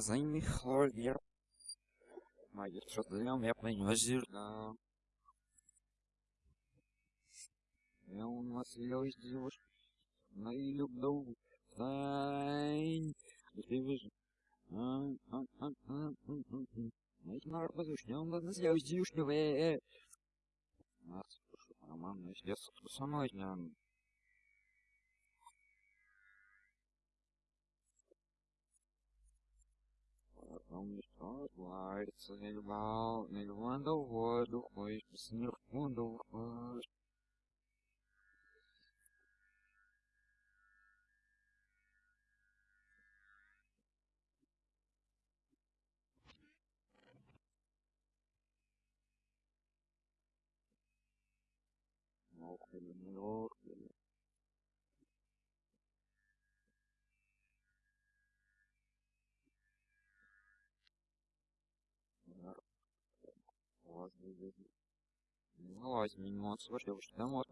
Займи хлоргер. Мои что-то я приносил, да. Я у нас есть девушка. На и люблю. Тайн. Ты выжил. Найти на разрушение, он нас сделать девушка. Нас, прошу, роман, если со Vamos provar esse rival. Ele anda o rodo, pois o senhor fundou o Что уж там вот.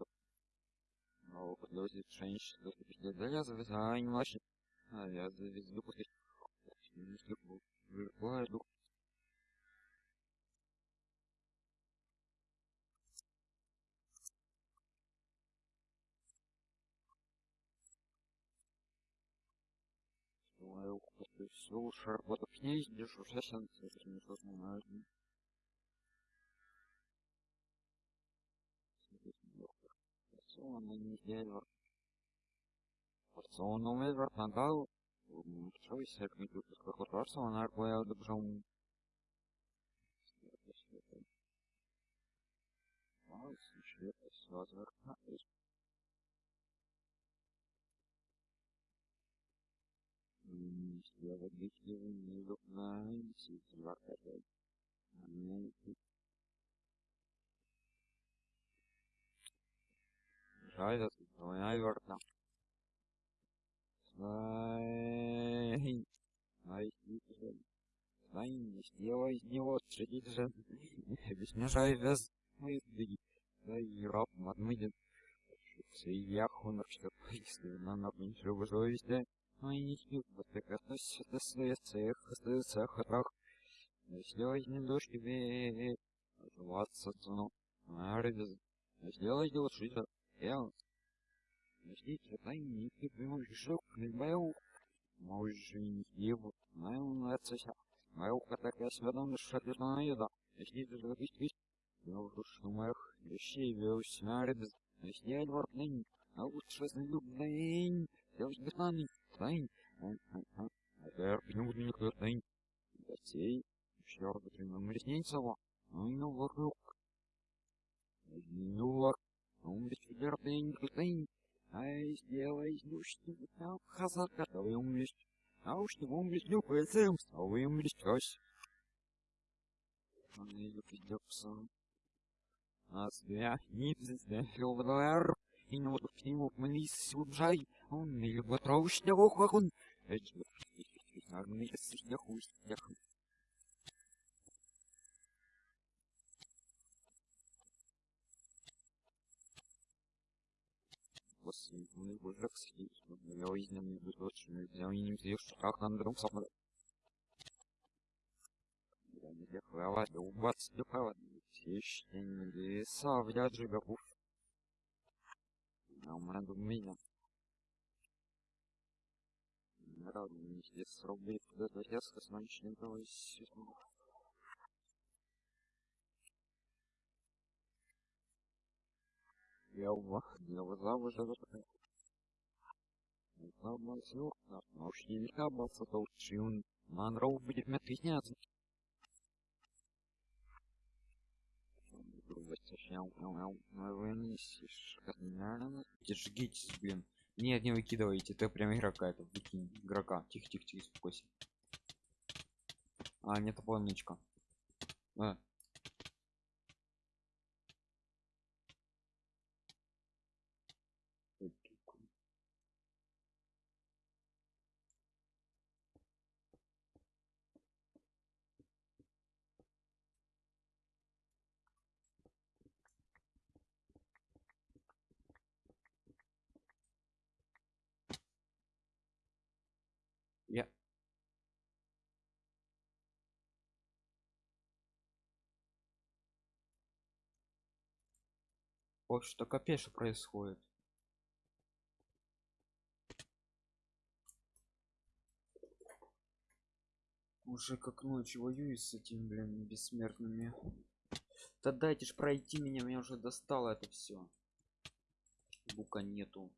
Но подложить что ты пиздец, да я завязаю, не младше. А я завезу, после... Выркладу. Думаю, все, шарбота князь, держу, сейчас я не знаю. Порционный неделю. Порционный выбор нагал. Что вы себе компьютер какой порционный аргуя добжом. Ой, слушай, это все возвращаюсь. Сделать битву не любна, сидеть в аркаде. Scheiße, Neuwerter. Nein. Nein, Nein, не сделай из него, же. Объясняй вес. Мы двиги. Да и раб отмыдет. Свияху на что поистину на меньше совести. Ну и не хил, вот как относится к своих цех, остается хатрах. Если возьми дождь тебе, оживаться цену. Арвиз. Сделай дело шить я Ждите, тайники, пришел к небу. Може, не его, мою нацися. Мою катака сведом шатырная еда. Ждите. Я уже шумах, вещей веус смярдз. Жди альвартнень, а лучше знелюбнень. Я уж бетанный, тайн. А теперь пнут меня кто тайн. Гостей, щёрда трином реснейцева. Ну и ну вокруг. Ну вокруг. Верный никакой, а сделай душки, а хазар готовый умлесть. А уж не умлесть, не пыльцем, а вы умлесть кось. Он ее придется. А свя, не пиздец, филвер, и не вот к нему млис сюджай, он не любит роушня охуахун. Эти, армии, если хуй, я хуй. Восьмой божок сидит, я изнемный выточенный, взял и не взял шаг на друг сам. Я не дехала, да убац дехала, все еще не леса, в яджи габуф. А у меня меня. Рад, мне здесь срубит, куда-то резко с ночным того Я я запитав. Слава сил, наушні віка баса толчун, манров будет метризняться. Держитесь, блин. Нет, не выкидывайте, это прям игрока, это выкинь игрока. Тихо, тихо, тихо, успокойся. А, нет, полничка. А, В общем-то, капец, что происходит. Уже как ночь воюю с этим, блин, бессмертными. Да дайте ж пройти меня, меня уже достало это все. Бука нету.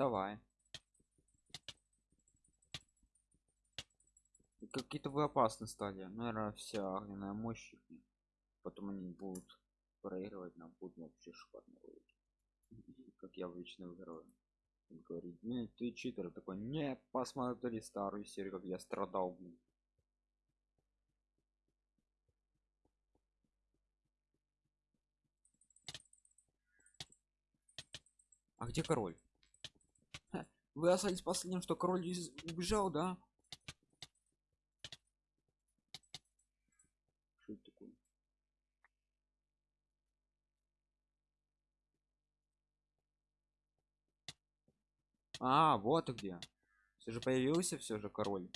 Давай. Какие-то вы опасны стали. Наверное, вся огненная мощь. их. Потом они будут проигрывать нам будут вообще шикарно. Как я обычно выигрываю. Он говорит, не, ты читер такой, не, посмотри старую серию, как я страдал, блин. А где король? Вы остались последним, что король из- убежал, да? А, вот ты где. Все же появился все же король.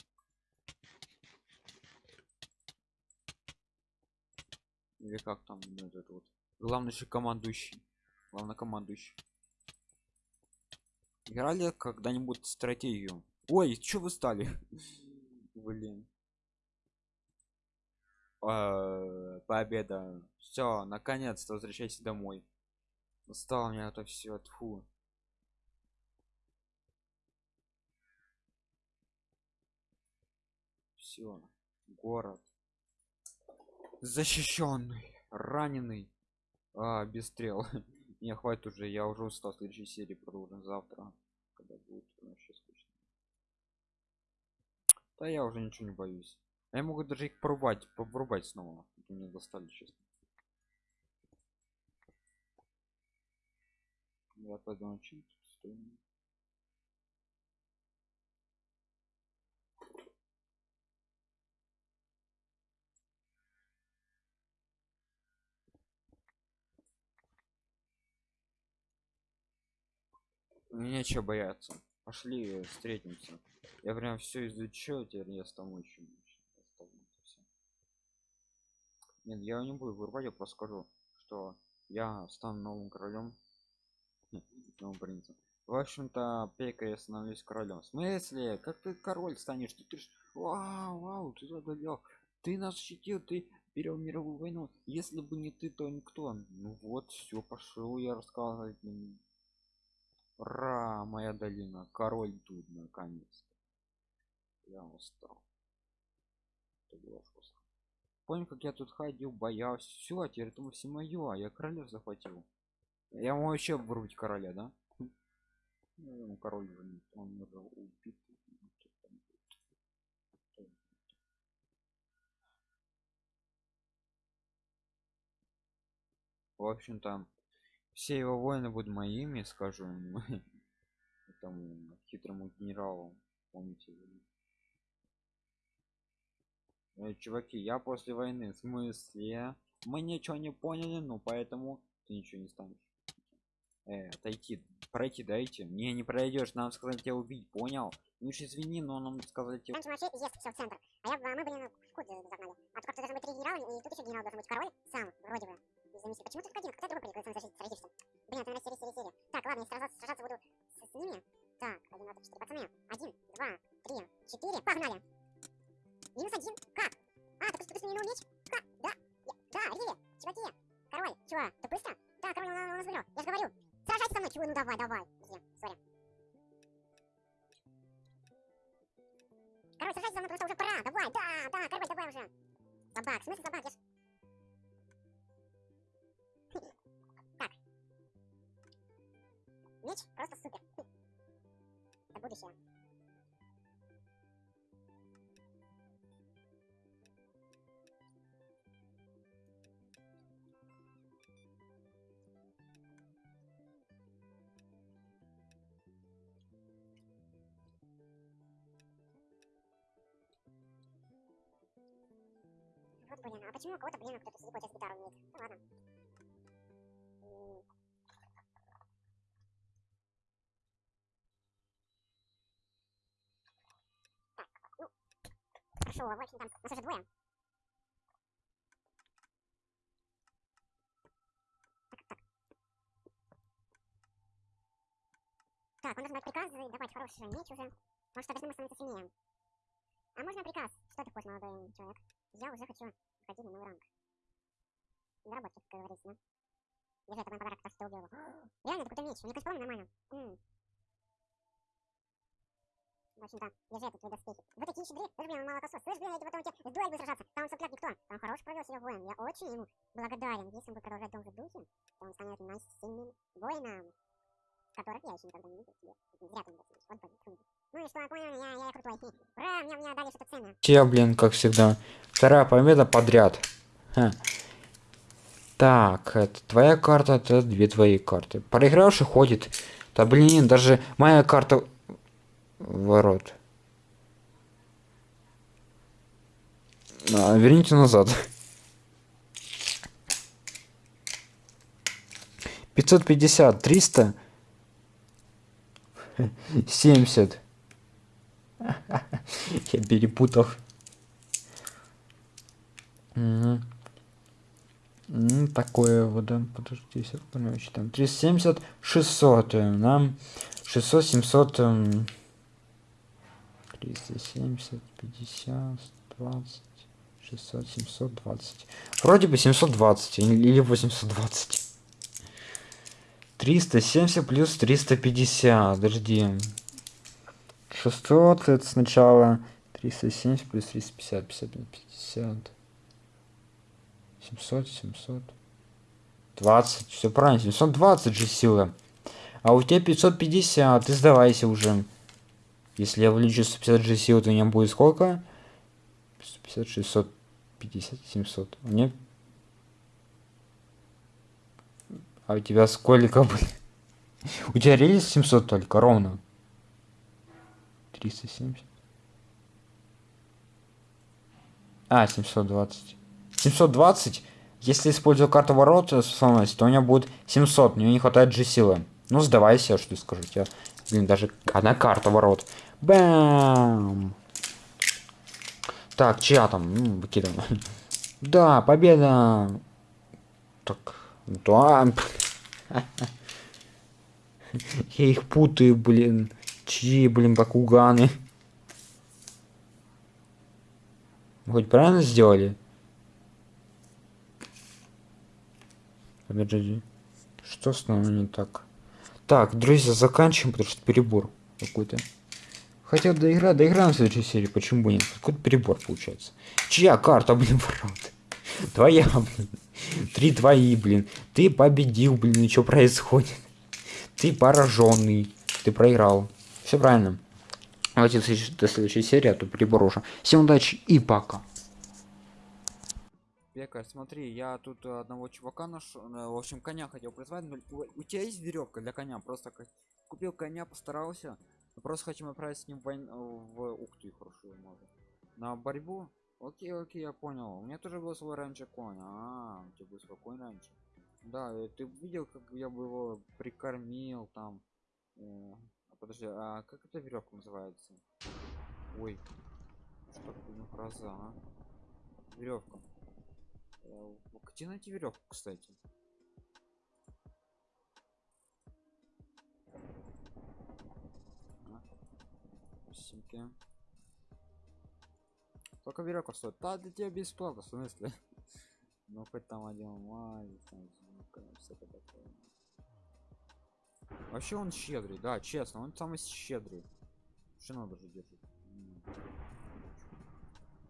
Или как там ну, этот вот. Главный же командующий. Главнокомандующий. Играли когда-нибудь стратегию? Ой, что вы стали? Блин. А, Победа. Все, наконец-то возвращайся домой. Устал меня это все. Тьфу. Все. Город. Защищенный. Раненый. А, без стрел. Не, хватит уже, я уже устал. В следующей серии продолжим завтра. Когда будет вообще скучно. Да я уже ничего не боюсь. А Я могу даже их порубать, порубать снова. Мне достали, честно. Я подумал, чем тут стоим. Нечего бояться. Пошли встретимся. Я прям все изучил, теперь я стану еще Нет, я не буду вырывать, я просто скажу, что я стану новым королем. Новым принцем. В общем-то, Пека я становлюсь королем. В смысле? Как ты король станешь? Ты, ты ж... Вау, вау, ты одолел. Ты нас защитил, ты перевел мировую войну. Если бы не ты, то никто. Ну вот, все, пошел я рассказывать. Ура, моя долина. Король тут наконец. Я устал. Это было жестко. Помню, как я тут ходил, боялся. Все, а теперь это все мое, а я короля захватил. Я могу еще вырубить короля, да? Ну, король уже не он уже убит. В общем-то, все его воины будут моими, скажу этому хитрому генералу. Помните? Э, чуваки, я после войны. В смысле? Мы ничего не поняли, ну поэтому ты ничего не станешь. Э, отойти, пройти дайте. Не, не пройдешь, нам сказать тебя убить, понял? Ну уж извини, но нам сказать центр. А я, а мы, блин, в кут загнали. А тут как-то должны быть три генерала, и тут еще генерал должен быть король сам, вроде бы. Из заместителя. Почему только один? Кто другой прикрылся сразишься? Блин, это, наверное, серия, серия. Так, ладно, я сражаться, сражаться буду с, с ними. Так, один, два, три, четыре. Пацаны, один, два, три, четыре. Погнали! Минус один. Как? А, ты просто сменил меч? Как? Да, я, да, Риви, чуваки. Король, чего, ты быстро? Да, король, он, он, нас выиграл. Я же говорю, сражайся со мной. Чего, ну давай, давай. Друзья, сори. Король, сражайся со мной, потому что уже пора. Давай, да, да, король, давай уже. Собак, в смысле? Я ж... Меч просто супер. Хм. Это будущее. Вот блин, а почему у кого-то блин кто-то слепой сейчас гитару умеет? Ну ладно. Хорошо, в общем там, нас уже двое. Так, так. Так, он должен дать приказ давать хороший меч уже. Может, обязательно становиться сильнее. А можно приказ? Что ты хочешь, молодой человек? Я уже хочу входить на новый ранг. Доработки, как говорится, да? Держи, это мой подарок, то, что ты убил его. Реально, это какой-то меч. Мне кажется, по нормально. М. В общем-то, держи это, твои доспехи. Вы такие щедры, даже, блин, он молокосос. Слышь, блин, я иду потом тебе с дуэль буду сражаться. Там сопляк никто. Там хорош провел себя воин. Я очень ему благодарен. Если он будет продолжать в том же духе, то он станет нас сильным воином. Которых я еще никогда не видел тебе. Зря ты не дотянешь. Вот, блин, трудно. Ну и что, я понял, я, я крутой. Ура, мне, мне дали что-то ценное. Я, блин, как всегда. Вторая победа подряд. Ха. Так, это твоя карта, это две твои карты. Проигравший ходит. Да блин, даже моя карта ворот. А, верните назад. 550, 300, 70. Я перепутал. Ну, такое вот, да, подожди, короче, там 370, 600, э, нам 600, 700, эм, 370, 50, 20, 600, 720. Вроде бы 720 или или 820. 370 плюс 350, подожди. 600 это сначала 370 плюс 350, 50, 50. 700, 700. 20, все правильно, 720 же сила. А у тебя 550, ты сдавайся уже. Если я влечу 150 же силы, то у меня будет сколько? 150, 650, 700. У меня... А у тебя сколько, блин? У тебя релиз 700 только, ровно. 370. А, 720. 720. Если использую карту ворот то у меня будет 700. Мне не хватает же силы. Ну, сдавайся, что скажу тебе. Блин, даже одна карта ворот. Бам! Так, чья там? Ну, выкидываем. Да, победа! Так, да. Я их путаю, блин. Чьи, блин, бакуганы? Хоть правильно сделали? Что с нами не так? Так, друзья, заканчиваем, потому что перебор какой-то. Хотя доигра, доиграем в следующей серии, почему бы нет? Какой-то перебор получается. Чья карта, блин, ворот? Твоя, блин. Три твои, блин. Ты победил, блин, что происходит? Ты пораженный. Ты проиграл. Все правильно. Давайте до следующей серии, а то перебор уже. Всем удачи и пока. Пекарь, смотри, я тут э, одного чувака нашел, э, в общем, коня хотел призвать. но У, тебя есть веревка для коня? Просто купил коня, постарался. но Просто хотим отправить с ним войн- в... Ух ты, хорошо, можно. На борьбу? Окей, окей, я понял. У меня тоже был свой раньше конь. А, у тебя был свой конь раньше. Да, э, ты видел, как я бы его прикормил там. Э, а подожди, а как эта веревка называется? Ой, что такое гроза, а? Веревка. Э, Где найти веревку, кстати? Спасибо. Только веревка стоит. Да, для тебя бесплатно, в смысле? Ну хоть там один такое. Вообще он щедрый, да, честно, он самый щедрый. Что надо же держит? М.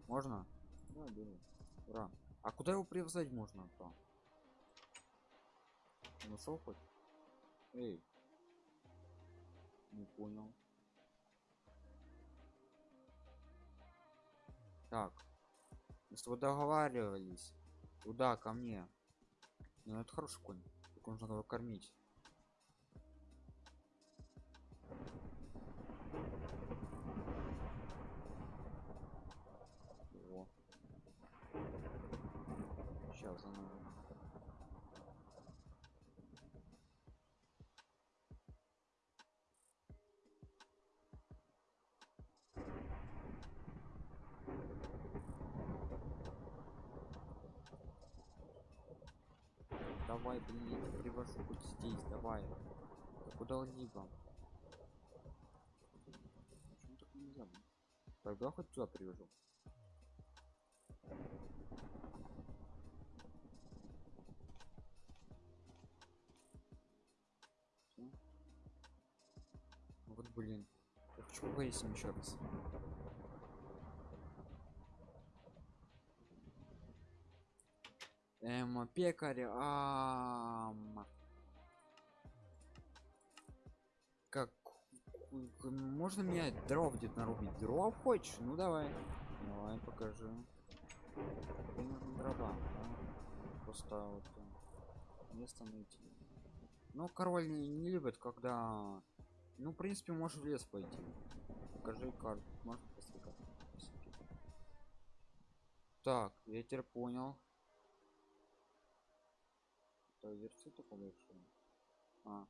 Можно? Да. Ура. А куда его привязать можно то? Нашел хоть? Эй. Не понял. Так. Мы с тобой договаривались. Туда, ко мне. Ну это хороший конь. Только нужно его кормить. Во. Давай, блин, привожу хоть здесь, давай. Да Куда-либо. Почему так? Тогда хоть сюда привяжу. Всё. Вот блин. Я хочу выяснить еще раз. Эм, пекарь, ам... Как... Можно менять дров где-то нарубить? Дров хочешь? Ну давай. Давай, покажи. Дрова? Просто вот э, место найти. Ну, король не, не любит, когда... Ну, в принципе, можешь в лес пойти. Покажи карту. Посмотреть. Так, теперь понял. Версия такая большая. А.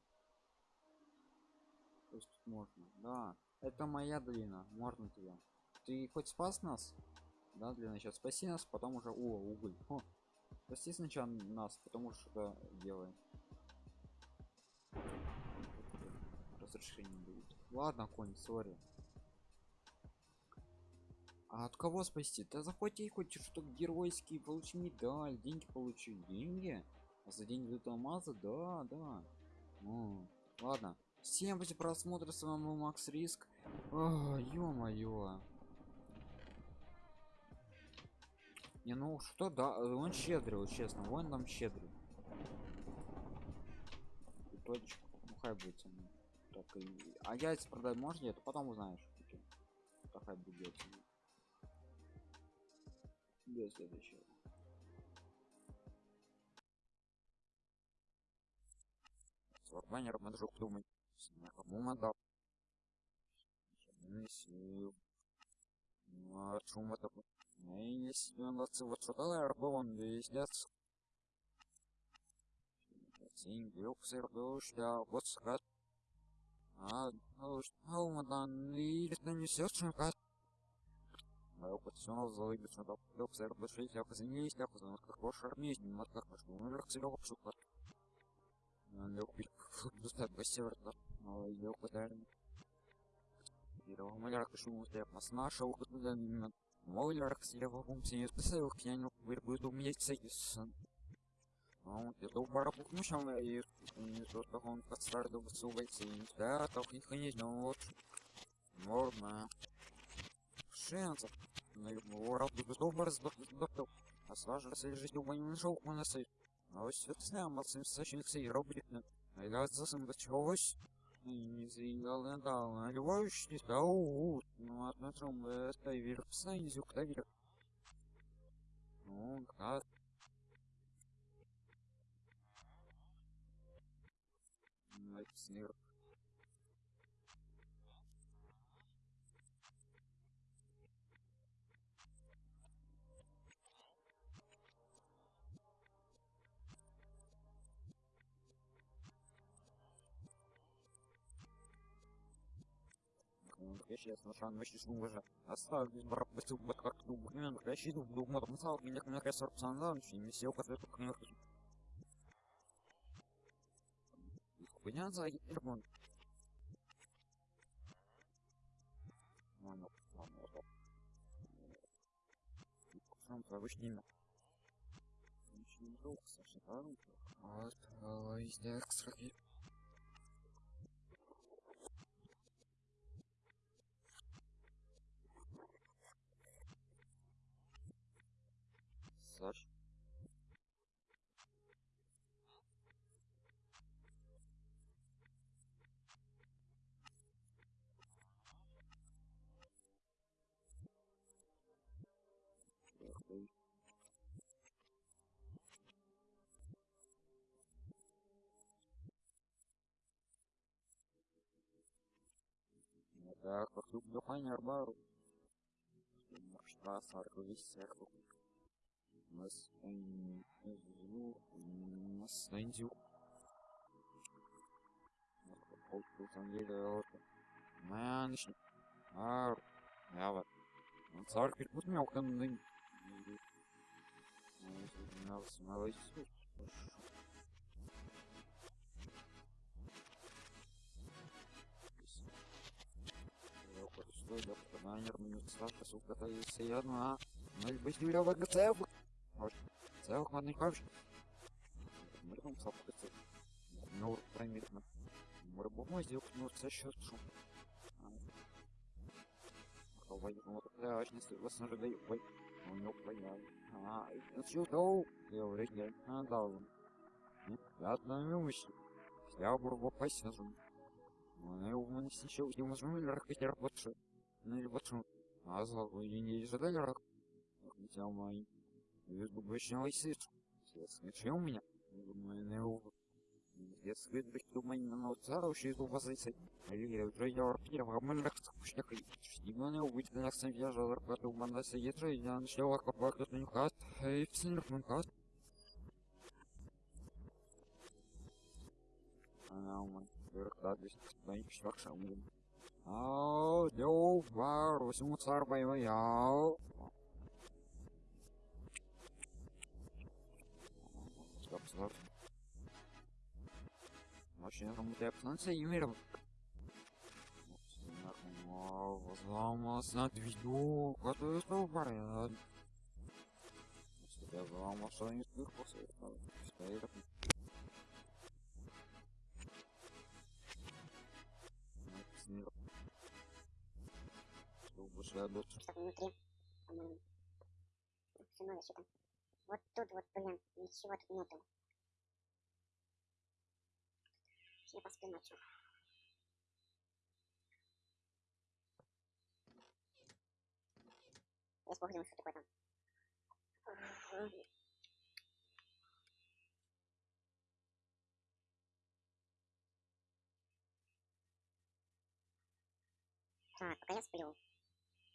То есть тут можно. Да. Это моя длина. Можно тебя. Ты хоть спас нас? Да, для начала. Спаси нас, потом уже... О, уголь. О. Спаси сначала нас, потому что делаем. Разрешение будет. Ладно, конь, сори. А от кого спасти? Да захвати хоть что геройский, получи медаль, деньги получи. Деньги? За день дают алмазы? Да, да. Ну, ладно. Всем за просмотр, с вами был Макс Риск. Ё-моё. Не, ну что, да, он щедрый, вот честно, он там щедрый. И точка, ну хай будет мной. Так, и... А яйца продать можно нет? Потом узнаешь. Хай будет яйца. Без следующего. Подружок думать. Кому надо. Миссию. Ну, а шум это... Ну, если нас вот что-то он весь лес. Син юксер душля, вот скат. А, ну что, мадан, и это не все, что кат. Мое пацанов залыбится, да, юксер душля, я позвонились, я позвонил, как ваш армейский, мат как наш, ну, верх силёк, шукат. Достать бастер, но. Первого маляра шуму стояк нас нашел, куда именно. Мойлер, слева функции не спасаю, к няню вырбует у меня сейс. Ну, это у пара пухнущем, и не то, что он под старту высувается, и да, не конечно, вот. Можно. Шансов. На его работу добр с доктор. А сложился жить у не нашел, он насыт. А вот все это знаем, от сочиниться и робит. А заиграл на дал, а любовь не стал. Ну, относим это вверх, сайнзю, куда вверх. Ну, как? Снег. Брат быстро вот как думаю мен кращий думаю мотом сал меня на красор пацан не сел который как не Хуйня за Ирмон. Ладно, ладно, ладно. Сам повышний имя. Очень долго, Саша, да? Вот, везде экстраки. Саш. Охуеть. Ну Так, вокруг дыхания арбару. Штраф, аргвис, серку. Нас звук, нас нас найдем. Полку санделя. Мэнш. Ар. Ява. Цар перепут мелко ны. Нас молодец. Что я по номеру не стал, поскольку это если я на... Ну и быть, я в ГЦФ, Целых модный ковш. Мрым сапкаться. Ну. Мрыбому сделать, ну, це що шум. Ховай, ну, да, очень если вас ожидаю, ой. У него понятно. А, ну, что, то, я уже, а, да, он. Я отнаймусь. Я буду посажу. Ну, у нас еще не возьму ракать рабочую. Ну, почему? А за не ожидали рак? Хотя мой. Бубочный сыр. Смешил меня? Думаю, не увы. Я следую, думаю, на из позиции. Или уже я первого мальчика скучных и не увидел, я сам я жал ракату в мандасе ежа, и я начал аквапарк от нюхат, и в синер мункат. Она у меня выркадись, боюсь, что шамлин. Ау, дёу, вару, сему цар стоп. Очень работает станция Юмиров. Взломался на видео, который стал поряд. Я взломался не с после этого. Стоит Что больше я дочь. Что-то внутри, надо что-то. Вот тут вот, блин, ничего тут нету. Я посплю ночью. Я спохнул, что такое там. Так, пока я сплю.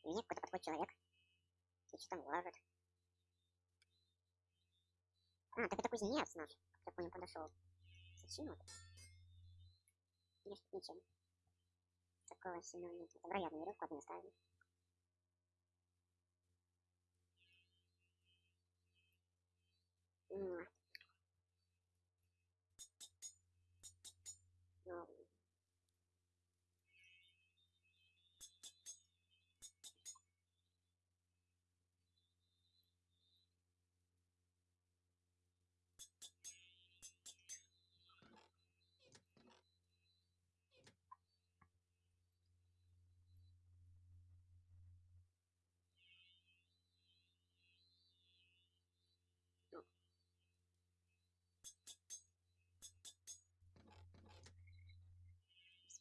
Мне какой-то подходит человек. И что там лажет. А, так это кузнец наш. Как я понял, подошел. Зачем? Нет, ничем. Такого сильного нет. Вероятно, веревку одну ставим. М.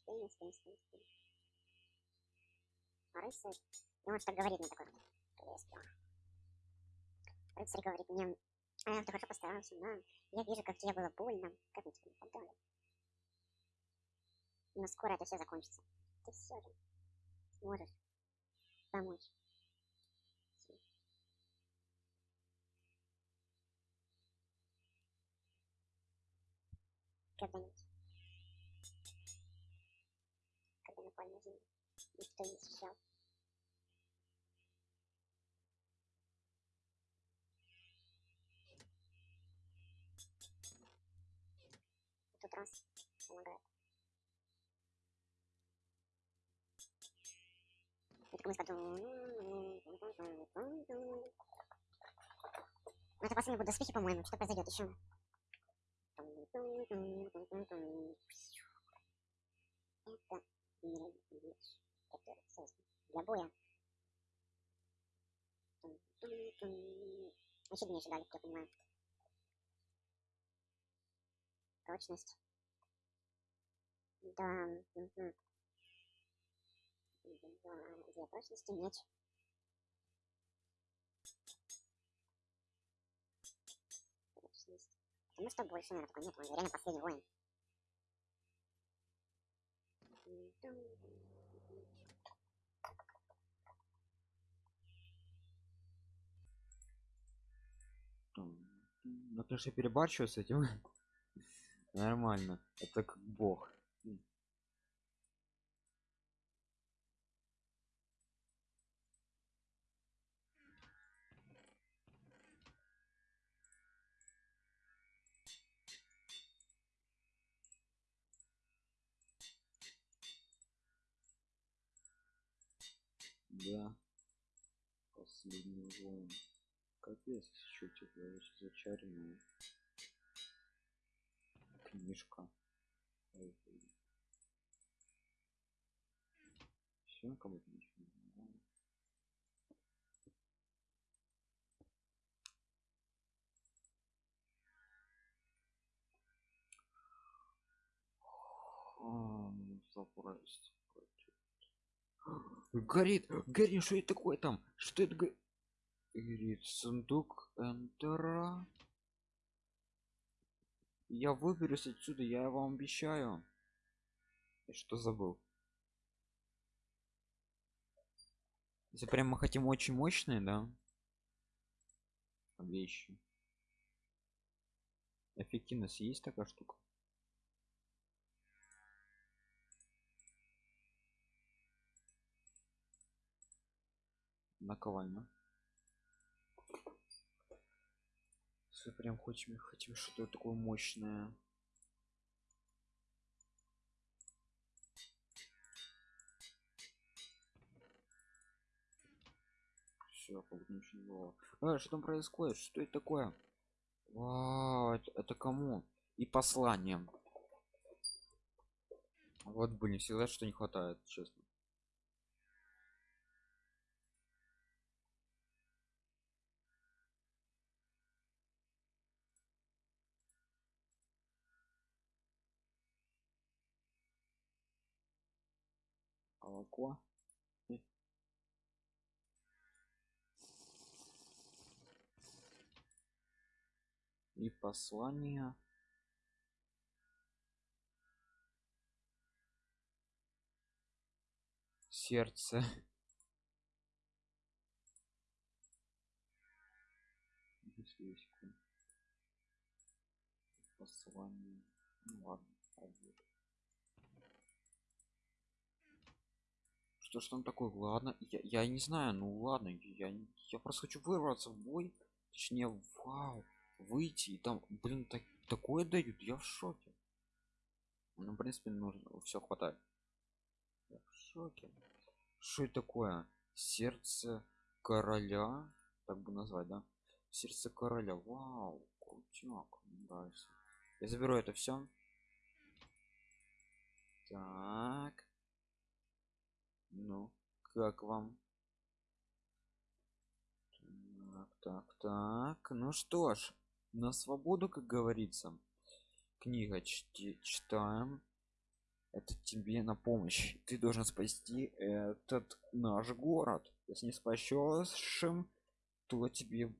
спим, спим, спим, спим. А рыцарь... И он что говорит мне такой. Я сплю. Рыцарь говорит мне, а, ты хорошо постарался, да. Я вижу, как тебе было больно. Как мне тебе подали. Но скоро это все закончится. Ты все же сможешь помочь. Когда-нибудь. Земли никто не встречал. В тот раз помогает. Ну, это последние будут доспехи, по-моему. Что произойдет еще? Это мировой меч, который создан для боя. Вообще не ожидали, как я понимаю. Прочность. Да. Угу. Две прочности, меч. Прочность. Потому что больше, наверное, такой нет, он реально последний воин. Ну, конечно, перебарщиваю с этим. Нормально. Это как бог. Да. Последний воин. Капец, что очень зачаренная книжка. Все, кому-то ничего не знаю. Ам, Забрать. Горит, горит, что это такое там? Что это? го- Горит сундук Эндера. Я выберусь отсюда, я вам обещаю. Я что забыл? Если прям мы хотим очень мощные, да? Вещи. Эффективность есть такая штука? Наковальня. Если прям хотим, хотим что-то такое мощное. Все, ничего. А, что там происходит? Что это такое? Вау, это, это кому? И послание. Вот, блин, всегда что не хватает, честно. Молоко. И послание. Сердце. Свечку. Послание. Ну ладно, пойдет. Что ж там такое? Ладно, я, я не знаю, ну ладно, я, я просто хочу вырваться в бой. Точнее, вау, выйти и там, блин, так, такое дают, я в шоке. Ну, в принципе, нужно, все хватает. Я в шоке. Что это такое? Сердце короля, так бы назвать, да? Сердце короля, вау, крутяк, нравится. Я заберу это все. Так. Ну, как вам? Так, так, так. Ну что ж, на свободу, как говорится. Книга чти- читаем. Это тебе на помощь. Ты должен спасти этот наш город. Если не спасешь, то тебе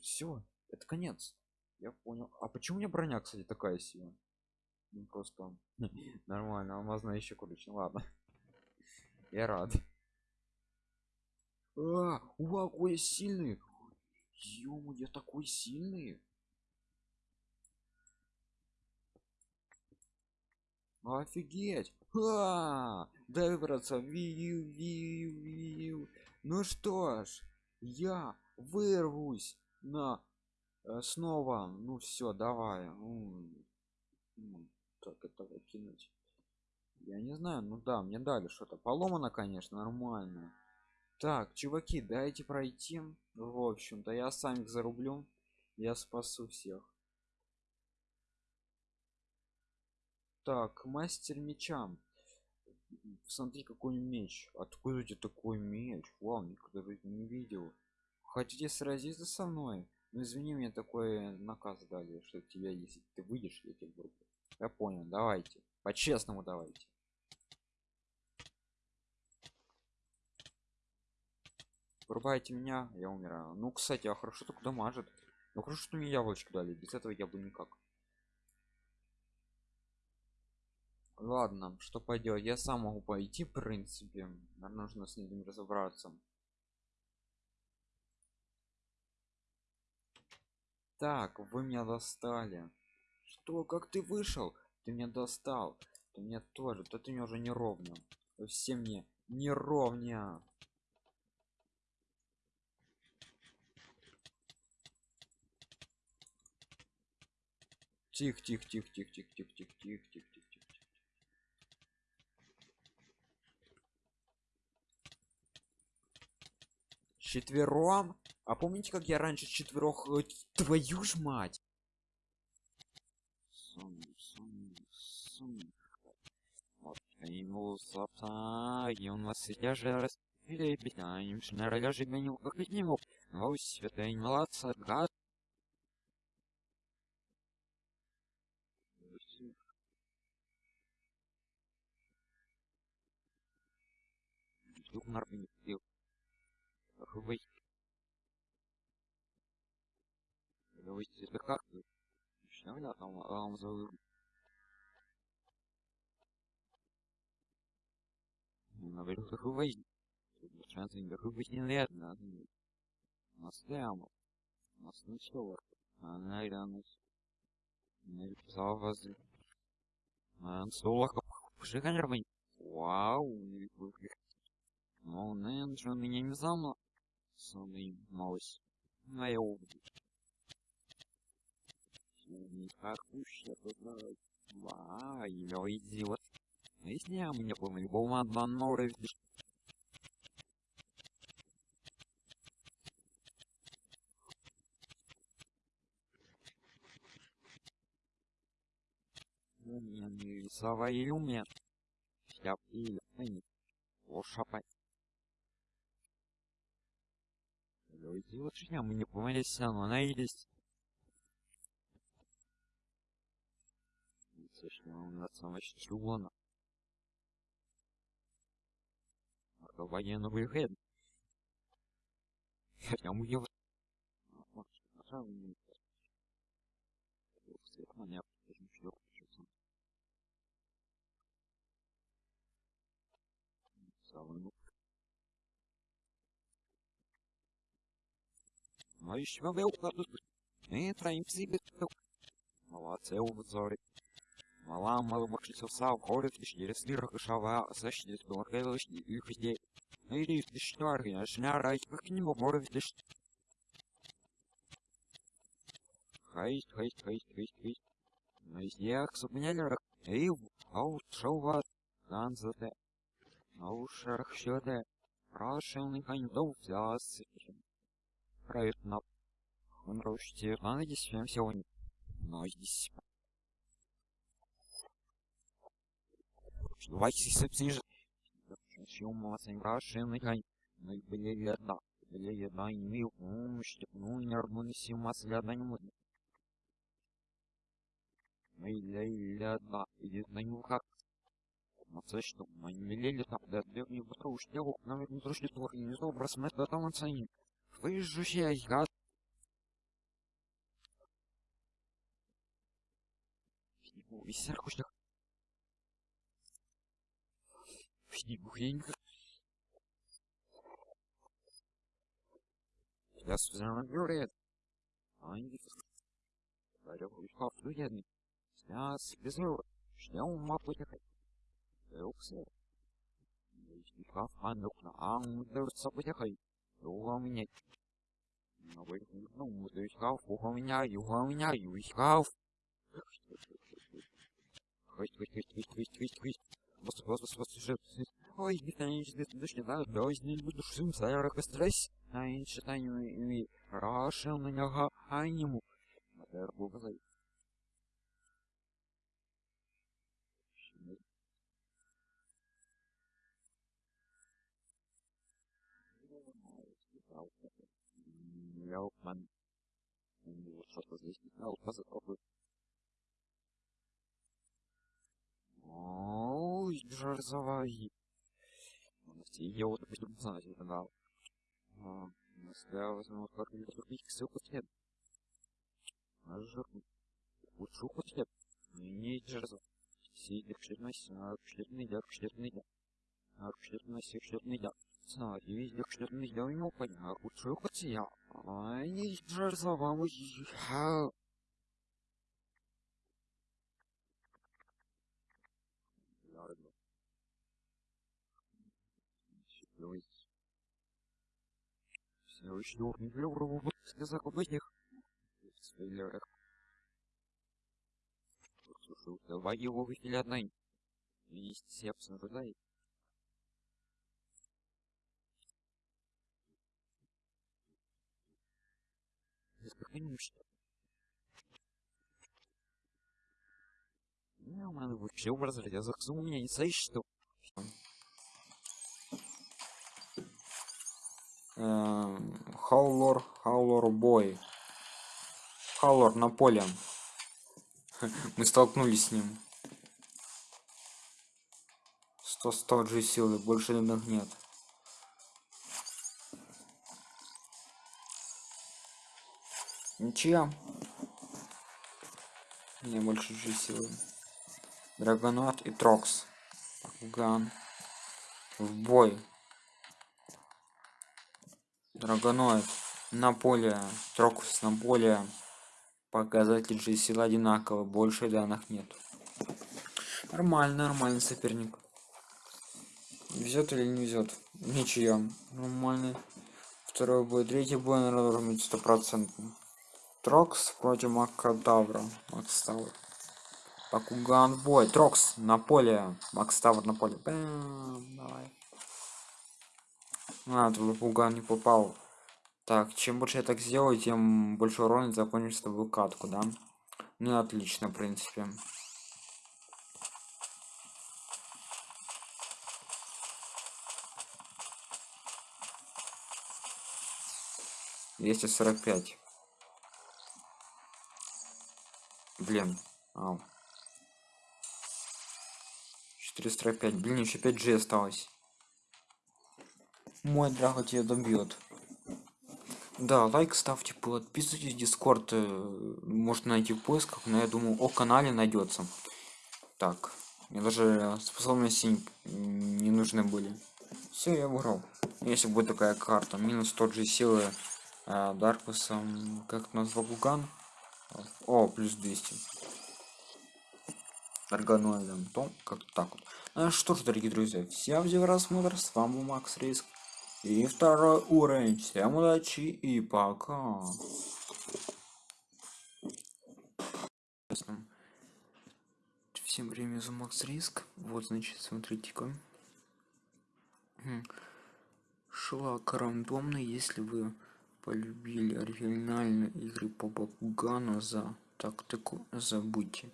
все. Это конец. Я понял. А почему у меня броня, кстати, такая сила? Ну просто нормально, алмазная еще. Ну Ладно. Я рад. А, вау, какой сильный. Ё, я такой сильный. Офигеть! А, дай выбраться. Вию, вию, вию. Ну что ж, я вырвусь на э, снова. Ну все, давай. М, м, Так это выкинуть. Я не знаю, ну да, мне дали что-то. Поломано, конечно, нормально. Так, чуваки, дайте пройти. В общем-то, я сам их зарублю. Я спасу всех. Так, мастер меча. Смотри, какой меч. Откуда у тебя такой меч? Вау, никогда не видел. Хотите сразиться со мной? Ну извини, мне такой наказ дали, что тебя, если ты выйдешь, я тебя вырублю. Я понял, давайте. По-честному давайте. Врубайте меня, я умираю. Ну, кстати, а хорошо так дамажит. Ну хорошо, что мне яблочко дали. Без этого я бы никак. Ладно, что пойдет? Я сам могу пойти, в принципе. Наверное, нужно с ним разобраться. Так, вы меня достали. Что? Как ты вышел? Ты меня достал. Ты меня тоже. То ты мне уже не ровня. Все мне не ровня. Тих, тих, тих, тих, тих, тих, тих, тих, тих, тих, тих, тих. Четвером? А помните, как я раньше четверох... э, Твою ж мать! Ему слабца, и он вас же раз... Или питаем, шнара же меню, как и не мог. Ну, святая молодца, гад. Вдруг нарвы не пил. Вы... Вы это как? Что я там вам за... Говорю, как вы... Шансы не вы не верно. Настоямо. Нас ничего. Она. Не писал вас... Man солоха пшиканервый. Вау, Ну, Нэнджи меня не замла. Самый малость. А я увижу. Никак уж Ва, я идиот. Если я мне помню, был одна нора, видишь. Умные свои умеют. Я или они. Лошапать. Люди лучше мы не помолились, но она есть. Слышно, у нас самая военный выход. Хотя мы его... Может, самом деле... Свет меня, почему шлёп, что Самый ну. Еще вы укладут. И троим себе. Молодцы, обзоры. Мала мало мокшится в сау, хорит, через лирах и шава, сащит, белокелыш, и где. Или ты что, я шняра, как не могу видишь. Хайст, хайст, хайст, хайст, хайст. На издеях субнялерах, эй, аут, шоу, ганзате. Наушарах сюда. Прошелный хандов взялся. Проект на... Он рушите, надеюсь, всем сегодня. Но здесь... Давайте сыпсишь Съем вас прошелный хань. Ну и были одна. Были одна и не умощь. Ну и нервно симас ляда не модно. Ну и ляда. Идет на него как. На це що, мені мілелі там, де древні батру штягу, навіть не трошки твор, і не знову брасмет до там оцені. Ви ж ще я... Фігу, і серку шлях. Фігу, хенька. Я связан говорит. А не Говорю, вихав, ну я не. Связ, без него. Что мапу ехать? Yoksa Kaf hanukna ang дырца потехай. Юга меня. Ну вы ну ты шкаф, уха меня, юга меня, ю шкаф. Хость, хость, хость, хость, хость, хость, хость. Просто, просто, просто, просто. Ой, бесконечно, дождь не знаю, дождь не буду шум, сарах и стресс. А я считаю, и рашил на него, а ему. Это был Мелкман. Вот что-то здесь не знал. Попробуй. Ой, жарзовай. Я вот будем знать, это да. Я возьму как мне купить ссылку след. Нажру. Лучше. Не к шлерной, а к шлерной, да, к шлерной, да. А к шлерной, к шлерной, да. Знаю, везде шлерной, да, у него понятно. Лучше уход я. Ай, ой, ха. Ладно. Щеплюсь. Все еще не влюбил в этих спойлерах. Слушай, давай его выкили одной. Есть сепс спокойно что Ну, мене вообще образ захожу, у меня не стоит, что Хаулор, Хаулор бой. Хаулор на поле. Мы столкнулись с ним. 100 100 же силы, больше данных нет. Ничья. Не больше же силы. Драгонот и Трокс. Ган. В бой. Драгоноид на поле, Трокус на поле. Показатель же сила одинаково, больше данных нет. Нормально, нормальный соперник. Везет или не везет? Ничья. Нормальный. Второй бой, третий бой, наверное, должен быть стопроцентный. Трокс против Макадавра. Макставр. Пакуган бой. Трокс на поле. Макставр на поле. Бэм, давай. А, твой пуган не попал. Так, чем больше я так сделаю, тем больше урона закончишь с тобой катку, да? Ну, отлично, в принципе. Двести сорок пять. Блин. Ау. 445. Блин, еще 5 G осталось. Мой драго тебя добьет. Да, лайк ставьте, подписывайтесь, дискорд э, можно найти в поисках, но я думаю, о канале найдется. Так, мне даже способности не нужны были. Все, я выиграл. Если будет такая карта, минус тот же силы э, Даркусом, как назвал Гуган. О, плюс 200. Аргоноидом, то как так вот. Ну что ж, дорогие друзья, всем за просмотр, с вами был Макс Риск. И второй уровень. Всем удачи и пока. Всем время за Макс Риск. Вот, значит, смотрите-ка. Шлак рандомный, если вы полюбили оригинальные игры по Бакугану за тактику, забудьте.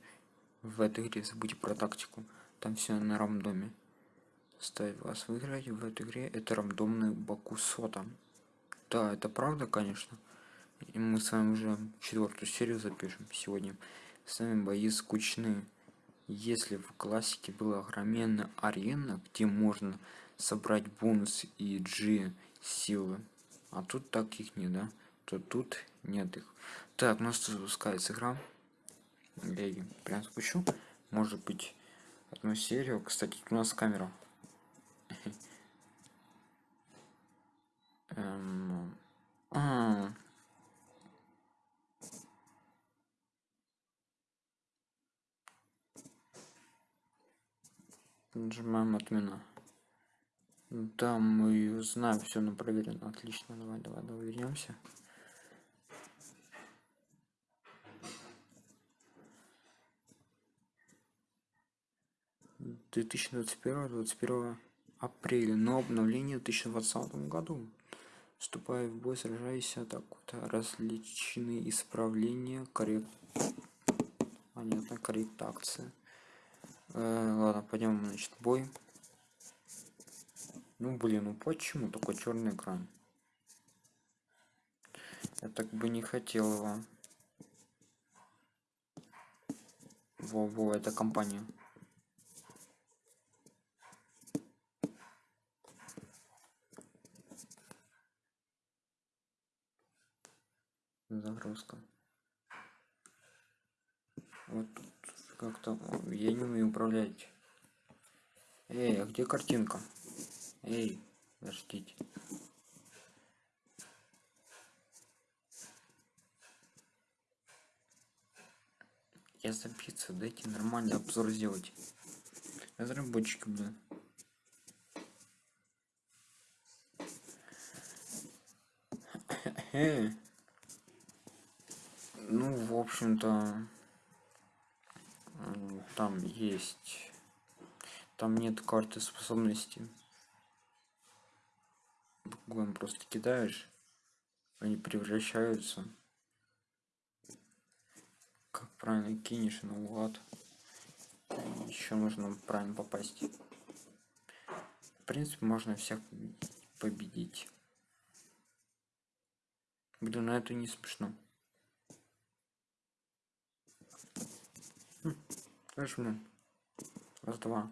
В этой игре забудьте про тактику. Там все на рандоме ставить вас выиграть в этой игре это рандомный бакусота да это правда конечно. И мы с вами уже четвертую серию запишем сегодня. С вами бои скучные. Если в классике была огроменная арена где можно собрать бонус и g силы а тут таких не да то тут нет их. Так у нас запускается игра. Я прям спущу может быть одну серию. Кстати у нас камера Эм, а. Нажимаем отмена. Да, мы знаем, все на проверено. Отлично, давай, давай, давай вернемся. Две тысячи двадцать первого, двадцать первого апреля, но обновление в 2020 году. Вступая в бой, сражайся вот. Различные исправления, коррект... Понятно, корректация. Э, ладно, пойдем, значит, бой. Ну, блин, ну почему такой черный экран? Я так бы не хотел его. Во-во, это компания. Загрузка вот как-то я не умею управлять. Эй а где картинка? Эй подождите. Я забиться дайте нормальный обзор сделать. Разработчики блин. Эй ну в общем-то там есть там нет карты способности буквально просто кидаешь они превращаются как правильно кинешь наугад. Еще нужно правильно попасть. В принципе, можно всех победить. Блин, ну это не смешно. Блин. Раз, два.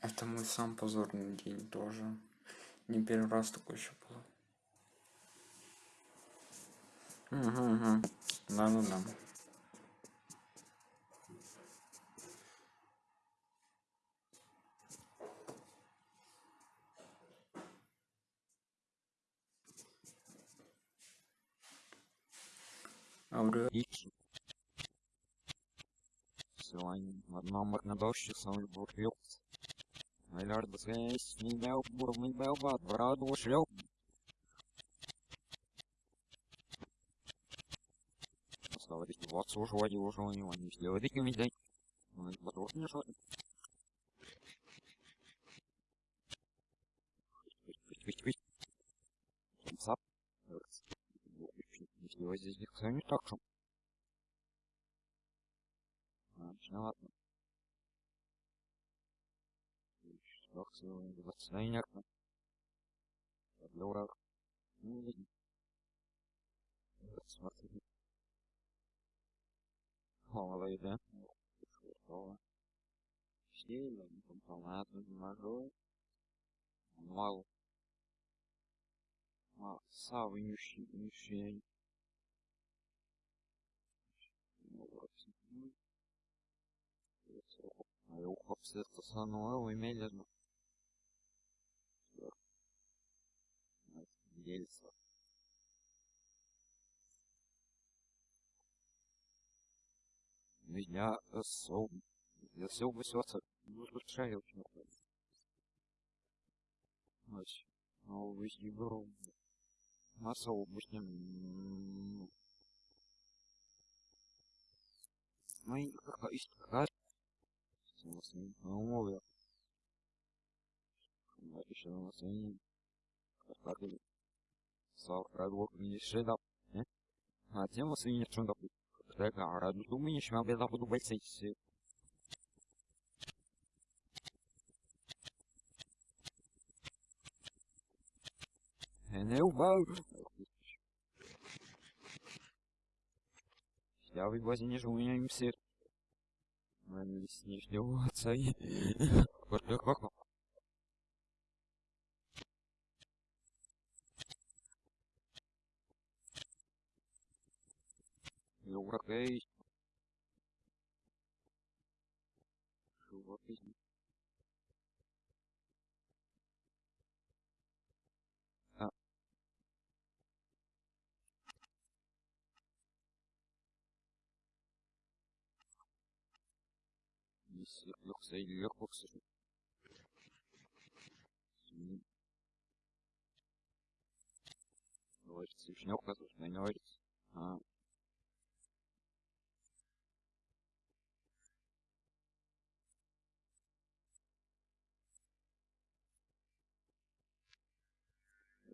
Это мой сам позорный день тоже. Не первый раз такой еще было. Угу, угу. Да, ну да. Аурел. Икс. Сегодня одном однодощи самый бурфилд. Миллиард связь, не бел бур, не бел бат, браду шлёп. Оставались вот слушать его, что у него не сделать, не дай. Ну, это потом не что. Не сделать здесь никто не так. А, ну ладно. Акции понятно. Для урок. Ну, видно. Смотри. Голова да? Готово. Сильно, не могу. Мало. А, самый нищий, нищий. Ну. А я ухо это сануэл имели Дельца. Меня сом. Я все высоца. Ну, шарил очень Ось. Ну, вы обычным. Ну, и какая история. Ну, я. Еще на нас как sau radul minişe da ne? Ha temo se minje čunda pu. Така, раду tu minje šma bela budu bajsejsi. Ne убав. Я вывози не живу, я им все. Наверное, с нижнего отца и... Вот Европей. Живопись. А. Если легко или легко, к сожалению. Говорится, еще не указываешь, но не говорится. А.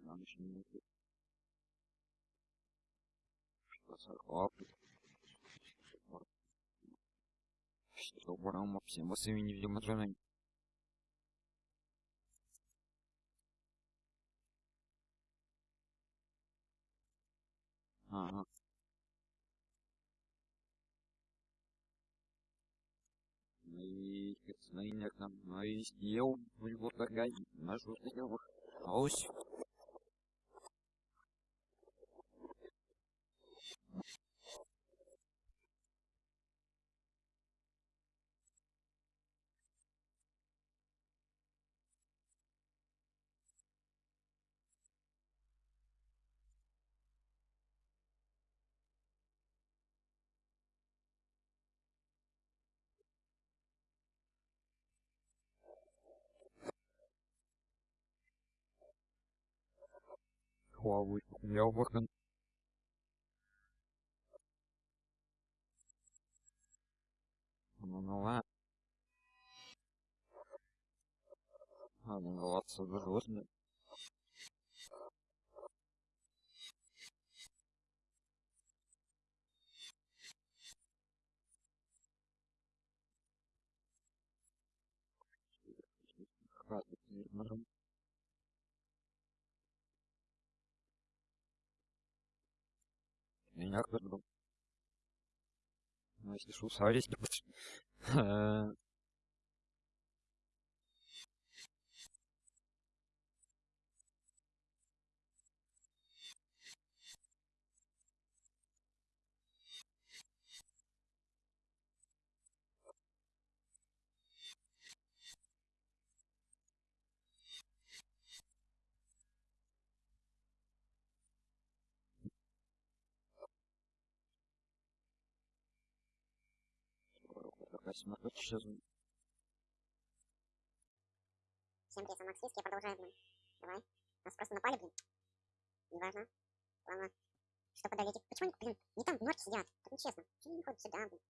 Нам еще не будет. Что сорвал? Что бором всем всеми невидимо женой. Ага. И знайняк нам, ну и съел, вот такая, нашу сделал. Huawei, выход. Ну, ну ладно. Отсюда животные. Хватит, наверное. Меня кто-то Ну, если что, совесть Э, Смотрит, сейчас Всем привет, Макс Виски, я продолжаю, блин. Давай. Нас просто напали, блин. Неважно. Главное, что подавить. их. Почему они, блин, не там в норке сидят? Так нечестно. Почему они не ходят сюда, блин?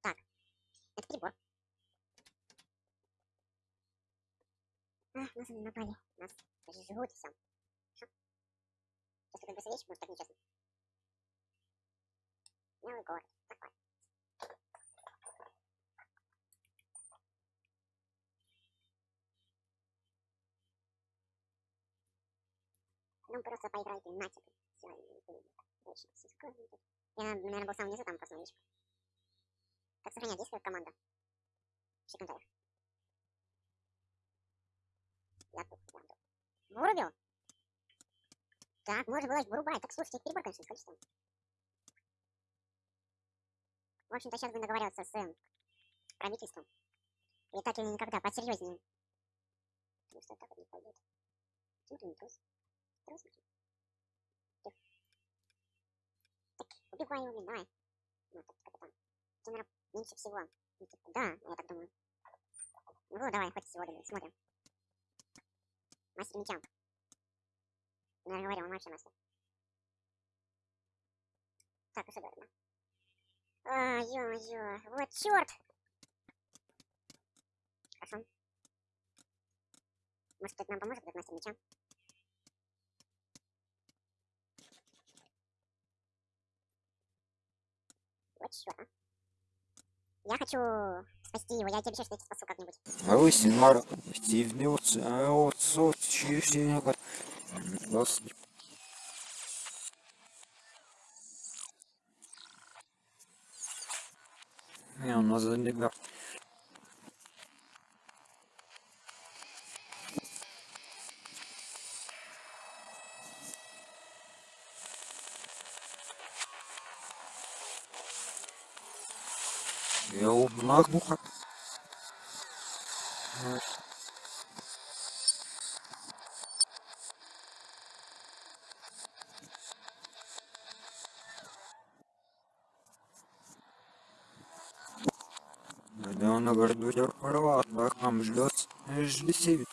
Так, это прибор. А, нас они напали. Нас жрут и все. Сейчас такой быстрее, может так нечестно. Новый город. Такой. Ну, просто поиграйте на тебе. Ты очень сискую. Я, наверное, был сам внизу, там просто новичка. Так, сохранять, действует команда. В комментариях. Я тут, я тут. Вырубил? Так, можно было вырубать. Так, слушайте, перебор, конечно, с количеством. В общем-то, сейчас будем договариваться с э, правительством. И так или никогда, посерьезнее. Потому что так вот не пойдет. Почему ты не трус? Трус? Так, убивай блин, давай. Ну, так, капитан. Тебе, наверное, меньше всего. Ну, типа, да, я так думаю. Ну, давай, хоть сегодня, смотрим. Мастер меча. Наверное, говорил, он вообще мастер. Так, уже да. А, ё-моё, вот чёрт! Хорошо. Может, кто-то нам поможет, этот мастер меча? Вот чёрт, а. Я хочу спасти его, я тебе обещаю, что я спасу как-нибудь. Вы синмар стивнется, а вот чистенько. Господи. Не, у нас забегал. Я убнах буха. Да он на горду порвал, так нам ждет. Жди себе.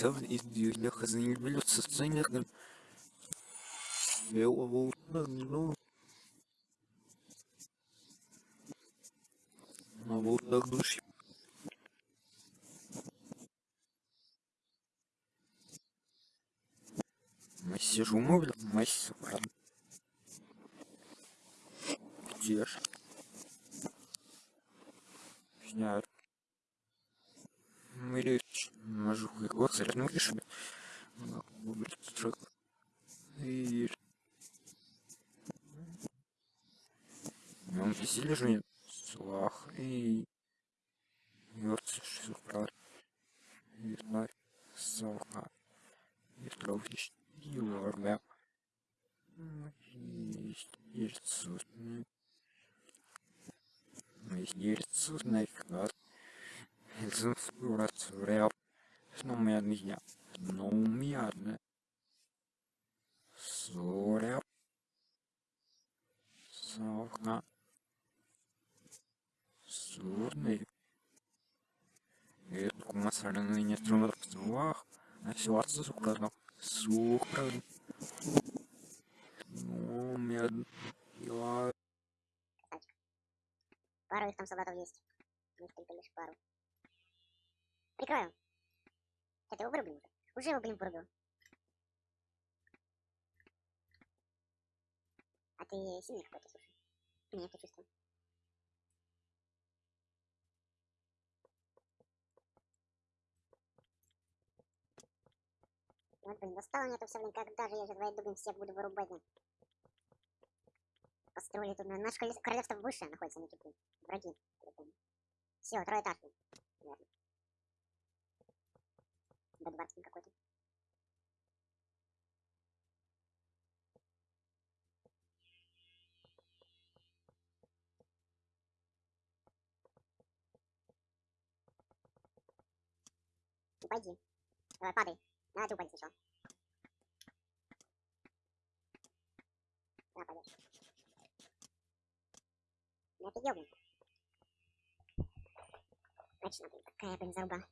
Конвейерных зарсов. Из дюйля хазанил блюд со сценерным. Белого. Ну. А вот так души. Мы сижу, мовлю, мы сука. Где ж? Сняют. Мы Мажу его царь, решили. И... Он веселье же нет. Слах и Юрц Шукар Юрнар Салха Ветрович Юрга Естественно Естественно Кар Естественно Сномядня Сномядня Соря Салха Сурный Это кумасарный не трудно слах А сердце сукрадно Сукрадно Ну, медно Я Пару их там солдатов есть. У них только лишь пару. Прикрою. Это его вырубил уже. Уже его, блин, вырубил. А ты сильный какой-то, слушай. Нет, я чувствую. Вот, блин, достало мне это все, блин, когда же я сейчас войду, блин, всех буду вырубать, блин. Построили тут, наше королев- королевство выше находится, они тут, враги. Все, второй этаж, блин, наверное. Бэдваркин какой-то. Упади. Давай, падай. Давай ты упади сначала. Да, пойдешь. Я офигел, блин. Точно, блин, какая, блин, заруба.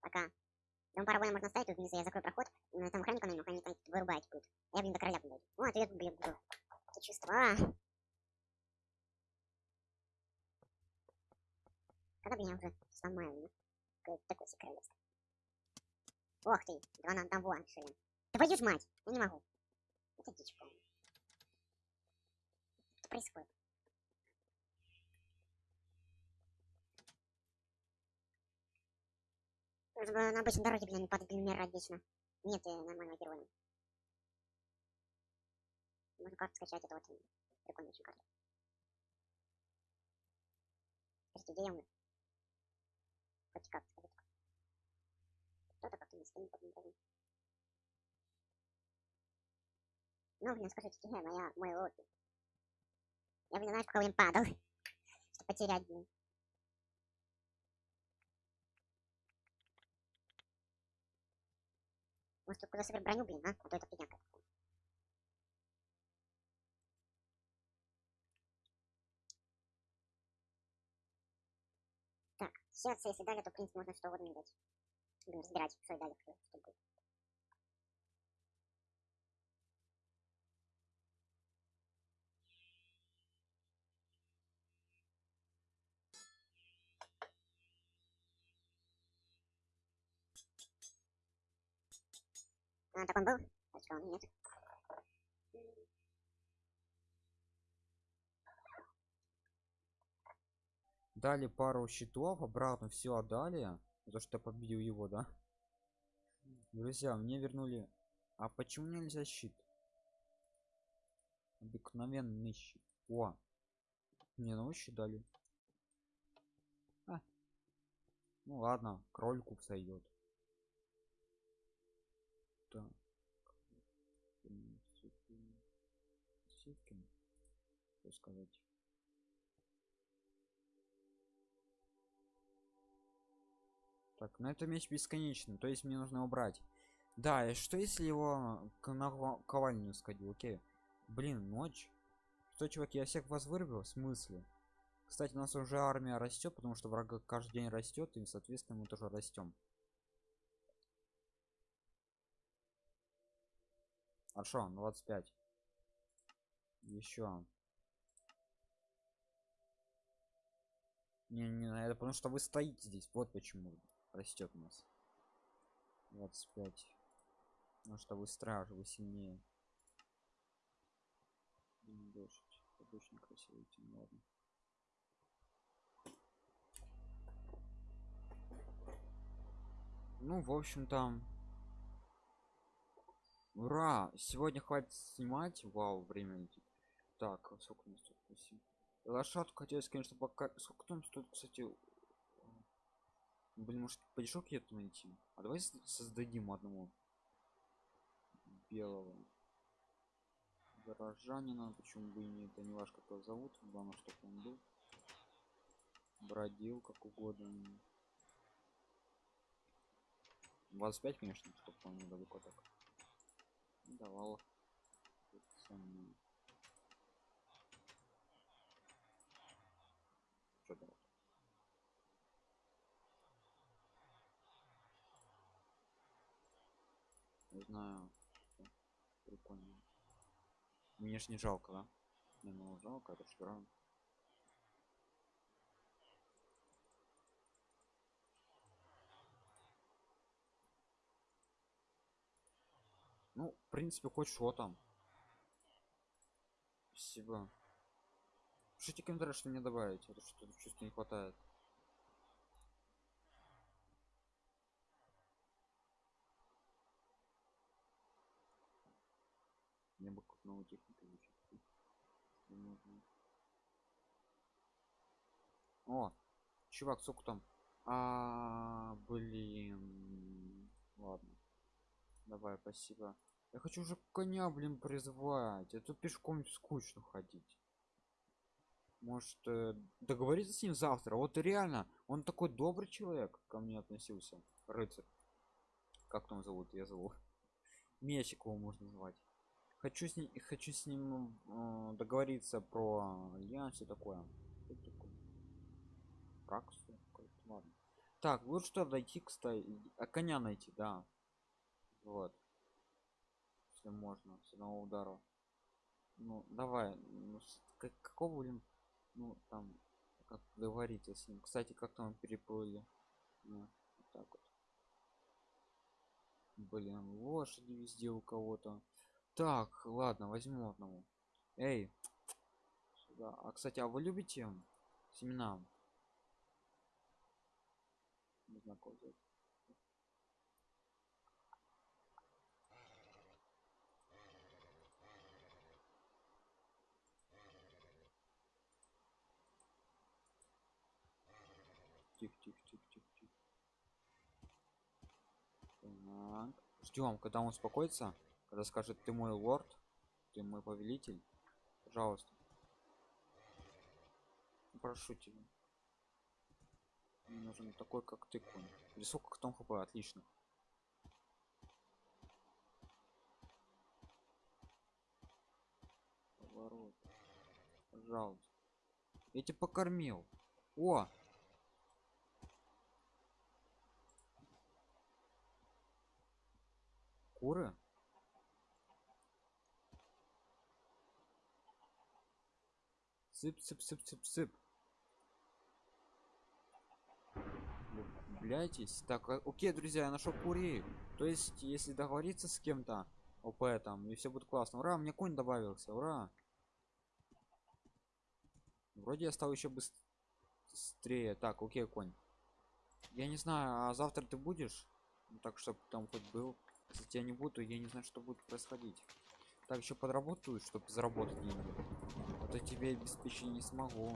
Пока. Там пару можно ставить, тут внизу я закрою проход, на там охранника наверное, охранник там вырубает будет. Я, блин, до короля буду. О, ответ, блин, буду. Это чувство. А. Когда, блин, я уже сломаю, ну? Такое себе королевство. Ох ты, два на одного, ли. Да пойдешь, мать, я не могу. Это дичь полная. Что происходит? Нужно было на обычной дороге, блин, блин, умирать вечно. Нет, нормального героя. Можно карту скачать, это вот прикольная очень карта. Скажите, где я умер? Хоть как скажите. Кто-то как-то не скинет, потом даже. Ну, блин, скажите, где моя, мой лодки? Я, блин, знаешь, пока, блин, падал. Что потерять, блин. Может, куда собрать броню, блин, а? А то это фигня какая-то. Так, сейчас, если дали, то, в принципе, можно что угодно дать. Блин, разбирать, что и дали, что будет. А, так он был? А что, он нет? Дали пару щитов, обратно все отдали. За что победил его, да? Друзья, мне вернули... А почему нельзя щит? Обыкновенный щит. О! Мне щит дали. А. Ну ладно, крольку сойдет. Сказать? Так, ну это меч бесконечный, то есть мне нужно убрать. Да, и что если его на ва- ковальню сходил, окей. Блин, ночь. Что, чувак, я всех вас вырубил? В смысле? Кстати, у нас уже армия растет, потому что врага каждый день растет, и, соответственно, мы тоже растем. Хорошо, 25. Еще. Не, не, это потому что вы стоите здесь. Вот почему растет у нас. 25. Потому что вы стражи, вы сильнее. Дождь. Это очень красивый тем, ладно. Ну, в общем там. Ура! Сегодня хватит снимать. Вау, время. Так, сколько у нас тут? Восемь. Лошадку хотелось, конечно, пока. Сколько там стоит, кстати? Блин, может, подешок эту найти? А давай создадим одного белого горожанина. Почему бы и нет? Это не ваш как его зовут. Главное, чтобы он был. Бродил как угодно. 25, конечно, чтобы он недалеко так. Давал. Давал? Не знаю. что Прикольно. Мне ж не жалко, да? Не, ну жалко, ж правда. Ну, в принципе, хоть что там. Спасибо. Пишите комментарий, что мне добавить. Это что чувство не хватает. Мне бы как новую технику? О, чувак, сколько там? А, блин. Ладно. Давай, спасибо. Я хочу уже коня, блин, призвать. А то пешком скучно ходить. Может, э, договориться с ним завтра? Вот реально, он такой добрый человек ко мне относился. Рыцарь. Как там зовут? Я зову. Мечик его можно звать. Хочу с ним, хочу с ним э, договориться про альянс и такое. Праксу? Ладно. Так, вот что дойти, кстати. А коня найти, да. Вот. Если можно, с одного удара. Ну, давай. Ну, как, какого, блин, ну, там, как договориться с ним. Кстати, как там переплыли. Ну, вот так вот. Блин, лошади везде у кого-то. Так, ладно, возьму одного. Эй, сюда. А, кстати, а вы любите семена? Не знаю, Тихо, тихо, тихо, тихо, тихо. Так. Ждем, когда он успокоится, когда скажет, ты мой лорд, ты мой повелитель. Пожалуйста. Прошу тебя. Мне нужен такой, как ты, конь. Или сколько там хп? Отлично. Поворот. Пожалуйста. Я тебя покормил. О! Куры? Сып, сып, сып, сып, сып. Влюбляйтесь. Так, а- окей, друзья, я нашел курей. То есть, если договориться с кем-то, ОП там, и все будет классно. Ура, мне конь добавился, ура. Вроде я стал еще быстрее. Так, окей, конь. Я не знаю, а завтра ты будешь? Ну, так, чтобы там хоть был. Если тебя не буду, я не знаю, что будет происходить. Так, еще подработаю, чтобы заработать деньги. А то тебе обеспечить не смогу.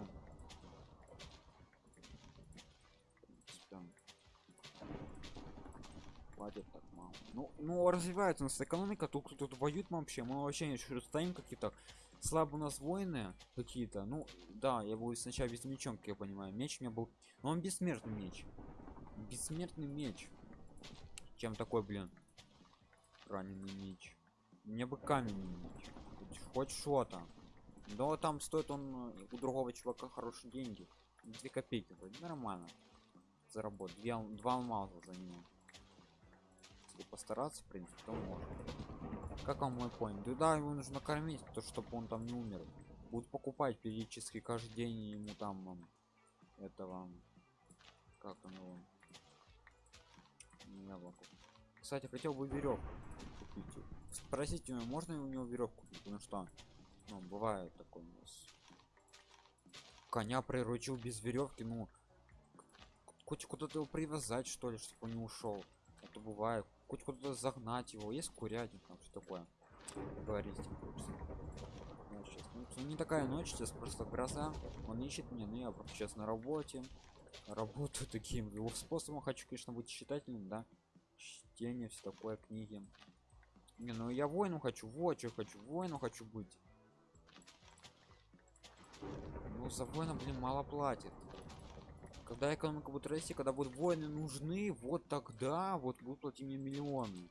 Хватит так мало. Ну, ну развивается у нас экономика, тут кто-то воюет вообще. Мы вообще еще стоим какие-то слабо у нас воины какие-то. Ну, да, я был сначала без мечом, как я понимаю. Меч у меня был. Но он бессмертный меч. Бессмертный меч. Чем такой, блин? Раненый меч. Мне бы каменный меч. Хоть- что-то. Но там стоит он э, у другого чувака хорошие деньги. Две копейки вроде нормально. Заработать. Две два алмаза за него. Если постараться, в принципе, то можно. Как вам мой конь? Да, да, его нужно кормить, то чтобы он там не умер. Будут покупать периодически каждый день ему там м, этого как там его яблоко. Кстати, хотел бы веревку купить. Спросите можно у него веревку купить, потому что ну, бывает такое у нас. Коня приручил без веревки, ну хоть куда-то его привязать, что ли, чтобы он не ушел. Это бывает. Хоть куда-то загнать его. Есть курятник там, что такое. Говорить. Ну, это не такая ночь, сейчас просто гроза. Он ищет меня, но я сейчас на работе. Работаю таким его способом. Хочу, конечно, быть читателем, да. Чтение, все такое, книги. Не, ну я воину хочу, вот что хочу, воину хочу быть. Ну, за воина, блин, мало платит. Когда экономика будет расти, когда будут воины нужны, вот тогда вот будут платить мне миллионы.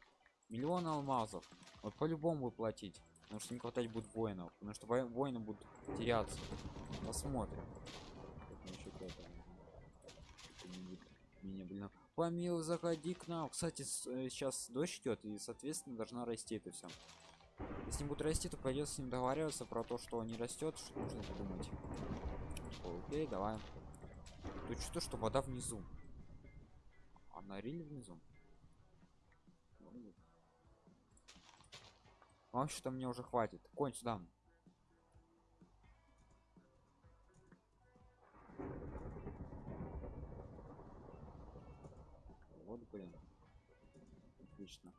Миллион алмазов. Вот по-любому будет платить. Потому что не хватать будет воинов. Потому что во- воины будут теряться. Посмотрим. Меня, блин. Помил, заходи к нам. Кстати, э, сейчас дождь идет, и, соответственно, должна расти это все. Если не будет расти, то придется с ним договариваться про то, что не растет, что нужно придумать. Такой, Окей, давай. Тут что, что вода внизу. А на риле внизу. Ну. А что мне уже хватит. Конь сюда. Блин. Отлично.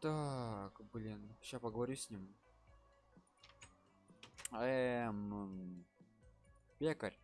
Так, блин. Сейчас поговорю с ним. Эм... Пекарь.